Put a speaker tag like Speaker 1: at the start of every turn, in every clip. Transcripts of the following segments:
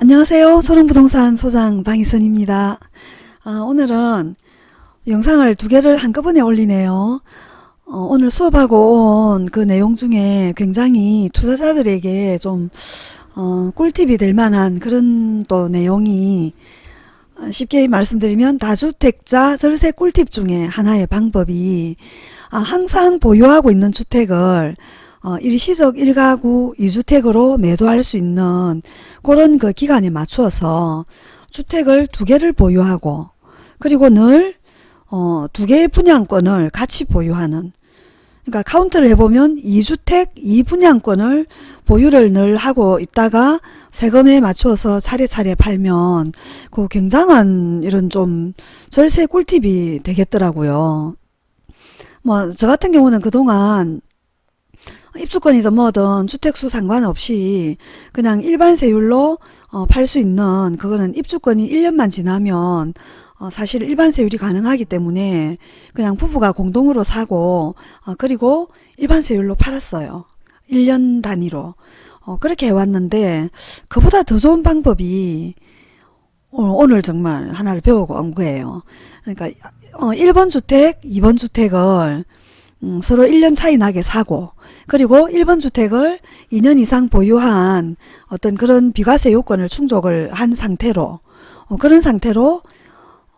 Speaker 1: 안녕하세요. 소롱부동산 소장 방희선입니다. 아, 오늘은 영상을 두 개를 한꺼번에 올리네요. 어, 오늘 수업하고 온 그 내용 중에 굉장히 투자자들에게 좀 어, 꿀팁이 될 만한 그런 또 내용이 어, 쉽게 말씀드리면 다주택자 절세 꿀팁 중에 하나의 방법이 아, 항상 보유하고 있는 주택을 어, 일시적 1가구 2주택으로 매도할 수 있는 그런 그 기간에 맞추어서 주택을 두 개를 보유하고 그리고 늘 어, 두 개의 분양권을 같이 보유하는 그러니까 카운트를 해보면 2주택 2분양권을 보유를 늘 하고 있다가 세금에 맞춰서 차례차례 팔면 그 굉장한 이런 좀 절세 꿀팁이 되겠더라고요. 뭐 저 같은 경우는 그동안 입주권이든 뭐든 주택수 상관없이 그냥 일반 세율로 어, 팔 수 있는 그거는 입주권이 1년만 지나면 어, 사실 일반 세율이 가능하기 때문에 그냥 부부가 공동으로 사고 어, 그리고 일반 세율로 팔았어요. 1년 단위로. 어, 그렇게 해왔는데 그보다 더 좋은 방법이 오늘 정말 하나를 배우고 온 거예요. 그러니까 1번 주택, 2번 주택을 음, 서로 1년 차이 나게 사고 그리고 1번 주택을 2년 이상 보유한 어떤 그런 비과세 요건을 충족을 한 상태로 어, 그런 상태로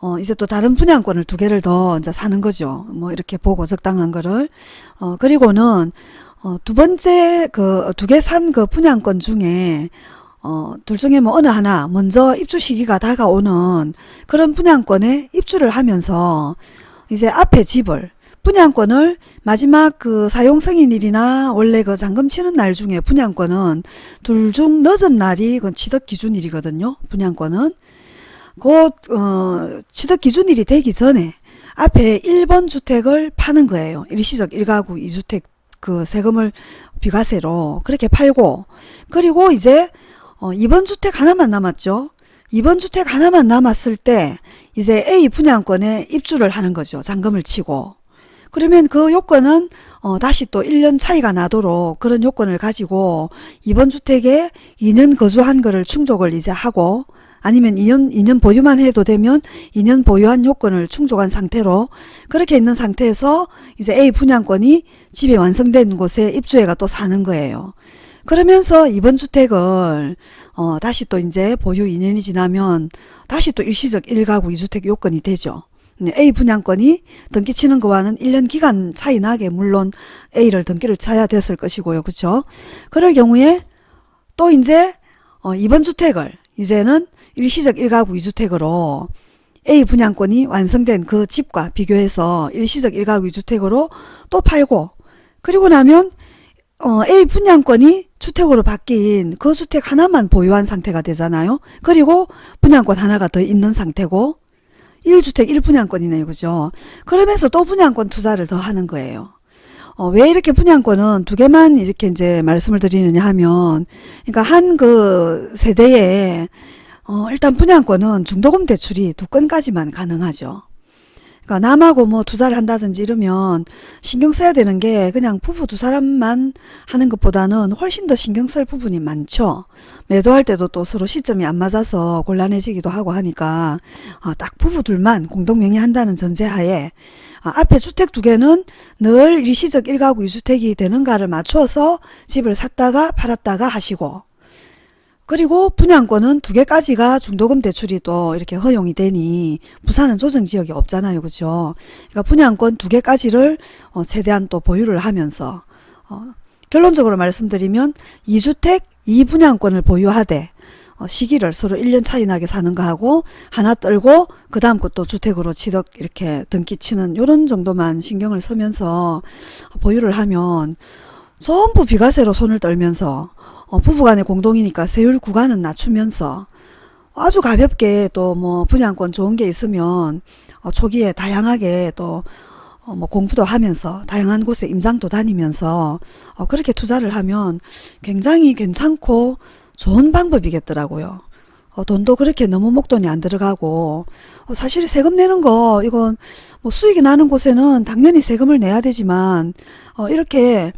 Speaker 1: 어, 이제 또 다른 분양권을 두 개를 더 이제 사는 거죠. 뭐 이렇게 보고 적당한 거를 어, 그리고는 어, 두 번째 그 두 개 산 그 분양권 중에 어, 둘 중에 뭐 어느 하나 먼저 입주 시기가 다가오는 그런 분양권에 입주를 하면서 이제 앞에 집을 분양권을 마지막 그 사용 승인일이나 원래 그 잔금 치는 날 중에 분양권은 둘 중 늦은 날이 그 취득 기준일이거든요. 분양권은. 곧, 어, 취득 기준일이 되기 전에 앞에 1번 주택을 파는 거예요. 일시적 1가구 2주택 그 세금을 비과세로 그렇게 팔고 그리고 이제 어, 2번 주택 하나만 남았죠. 2번 주택 하나만 남았을 때 이제 A 분양권에 입주를 하는 거죠. 잔금을 치고. 그러면 그 요건은 어, 다시 또 1년 차이가 나도록 그런 요건을 가지고 이번 주택에 2년 거주한 거를 충족을 이제 하고 아니면 2년, 2년 보유만 해도 되면 2년 보유한 요건을 충족한 상태로 그렇게 있는 상태에서 이제 A 분양권이 집에 완성된 곳에 입주해가 또 사는 거예요. 그러면서 이번 주택을 어, 다시 또 이제 보유 2년이 지나면 다시 또 일시적 1가구 2주택 요건이 되죠. 네, A 분양권이 등기 치는 거와는 1년 기간 차이 나게 물론 A를 등기를 쳐야 됐을 것이고요. 그렇죠? 그럴 경우에 또 이제 어, 이번 주택을 이제는 일시적 1가구 2주택으로 A 분양권이 완성된 그 집과 비교해서 일시적 1가구 2주택으로 또 팔고 그리고 나면 어, A 분양권이 주택으로 바뀐 그 주택 하나만 보유한 상태가 되잖아요. 그리고 분양권 하나가 더 있는 상태고 1주택 1분양권이네요. 그죠? 그러면서 또 분양권 투자를 더 하는 거예요. 어, 왜 이렇게 분양권은 두 개만 이렇게 이제 말씀을 드리느냐 하면, 그러니까 한 그 세대에, 어, 일단 분양권은 중도금 대출이 두 건까지만 가능하죠. 그러니까 남하고 뭐 투자를 한다든지 이러면 신경 써야 되는 게 그냥 부부 두 사람만 하는 것보다는 훨씬 더 신경 쓸 부분이 많죠. 매도할 때도 또 서로 시점이 안 맞아서 곤란해지기도 하고 하니까 어, 딱 부부 둘만 공동명의 한다는 전제하에 어, 앞에 주택 두 개는 늘 일시적 1가구 2주택이 되는가를 맞춰서 집을 샀다가 팔았다가 하시고 그리고 분양권은 두 개까지가 중도금 대출이 또 이렇게 허용이 되니 부산은 조정지역이 없잖아요. 그죠? 그러니까 분양권 두 개까지를 어, 최대한 또 보유를 하면서 어, 결론적으로 말씀드리면 2주택 2분양권을 보유하되 어, 시기를 서로 1년 차이 나게 사는 거 하고 하나 떨고 그 다음 것도 주택으로 취득 이렇게 등기치는 이런 정도만 신경을 쓰면서 보유를 하면 전부 비과세로 손을 떨면서 어, 부부간의 공동이니까 세율 구간은 낮추면서 아주 가볍게 또 뭐 분양권 좋은 게 있으면 어, 초기에 다양하게 또 어, 뭐 공부도 하면서 다양한 곳에 임장도 다니면서 어, 그렇게 투자를 하면 굉장히 괜찮고 좋은 방법이겠더라고요. 어, 돈도 그렇게 너무 목돈이 안 들어가고 어, 사실 세금 내는 거 이건 뭐 수익이 나는 곳에는 당연히 세금을 내야 되지만 어, 이렇게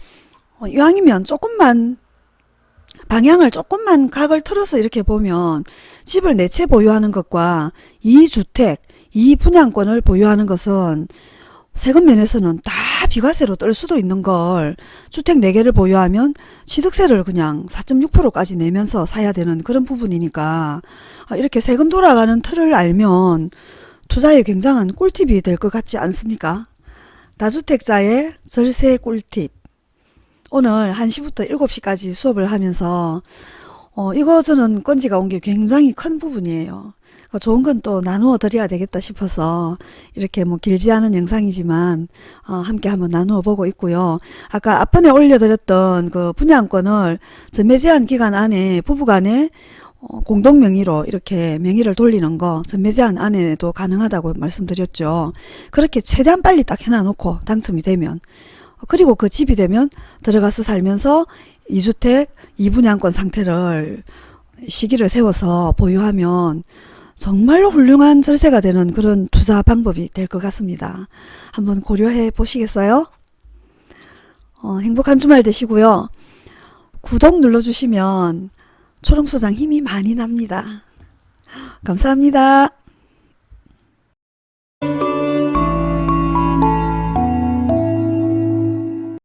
Speaker 1: 어, 이왕이면 조금만 방향을 조금만 각을 틀어서 이렇게 보면 집을 네 채 보유하는 것과 이주택이 분양권을 보유하는 것은 세금 면에서는 다 비과세로 뜰 수도 있는 걸 주택 4개를 보유하면 취득세를 그냥 4.6%까지 내면서 사야 되는 그런 부분이니까 아, 이렇게 세금 돌아가는 틀을 알면 투자에 굉장한 꿀팁이 될 것 같지 않습니까? 다주택자의 절세 꿀팁 오늘 1시부터 7시까지 수업을 하면서 어, 이거 저는 건지가 온 게 굉장히 큰 부분이에요. 어, 좋은 건 또 나누어 드려야 되겠다 싶어서 이렇게 뭐 길지 않은 영상이지만 어, 함께 한번 나누어 보고 있고요. 아까 앞번에 올려드렸던 그 분양권을 전매 제한 기간 안에 부부간에 어, 공동 명의로 이렇게 명의를 돌리는 거 전매 제한 안에도 가능하다고 말씀드렸죠. 그렇게 최대한 빨리 딱 해놔놓고 당첨이 되면 그리고 그 집이 되면 들어가서 살면서 2주택 2분양권 상태를 시기를 세워서 보유하면 정말로 훌륭한 절세가 되는 그런 투자 방법이 될 것 같습니다. 한번 고려해 보시겠어요? 어, 행복한 주말 되시고요. 구독 눌러주시면 초롱소장 힘이 많이 납니다. 감사합니다.